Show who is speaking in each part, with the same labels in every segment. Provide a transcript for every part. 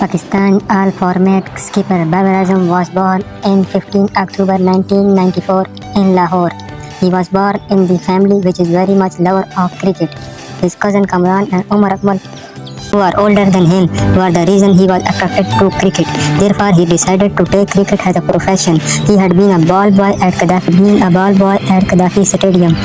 Speaker 1: Pakistan all format skipper Babar Azam was born in 15 October 1994 in Lahore. He was born in the family which is very much lover of cricket. His cousin Kamran and Umar Akmal who are older than him were the reason he was attracted to cricket. Therefore, he decided to take cricket as a profession. He had been a ball boy at Gaddafi, being a ball boy at Gaddafi Stadium.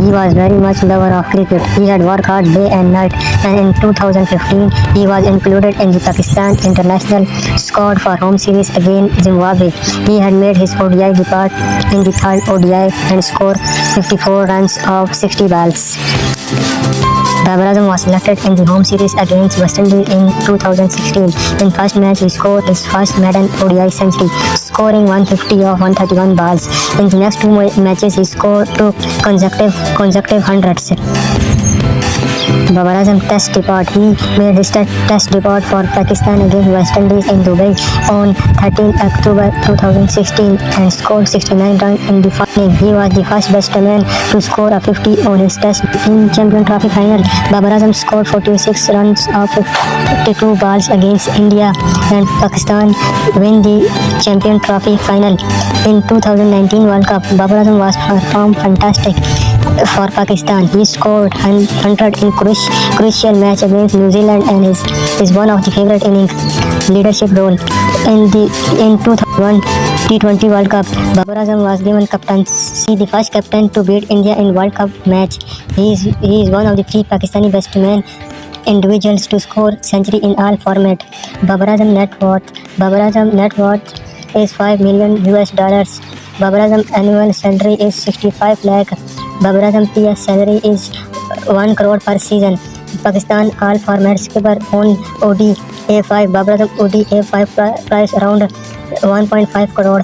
Speaker 1: He was very much lover of cricket. He had worked hard day and night and in 2015 he was included in the Pakistan international squad for home series against Zimbabwe. He had made his ODI debut in the third ODI and scored 54 runs of 60 balls. Babar Azam was selected in the home series against West Indies in 2016. In first match, he scored his first maiden ODI century, scoring 150 of 131 balls. In the next two matches, he scored two consecutive consecutive hundreds. Babar Azam test debut. He made his test debut for Pakistan against West Indies in Dubai on 13 October 2016 and scored 69 runs in the final. He was the first batsman to score a 50 on his test in Champion Trophy final. Babar Azam scored 46 runs of 52 balls against India and Pakistan win the Champion Trophy final. In 2019 World Cup, Babar Azam was performed fantastic for Pakistan. He scored 100 in cruci- crucial match against New Zealand and is, is one of the favorite inning leadership role. In the in 2001 T20 World Cup, Babar Azam was given captaincy, the first captain to beat India in World Cup match. He is he is one of the three Pakistani best men individuals to score century in all format. Babar Azam net worth Babar Azam net worth is 5 million US dollars. Babar Azam annual salary is 65 lakh. Babar Azam PS salary is 1 crore per season. Pakistan all format skipper on Audi A5. Babar Azam Audi A5 pri- price around 1.5 crore.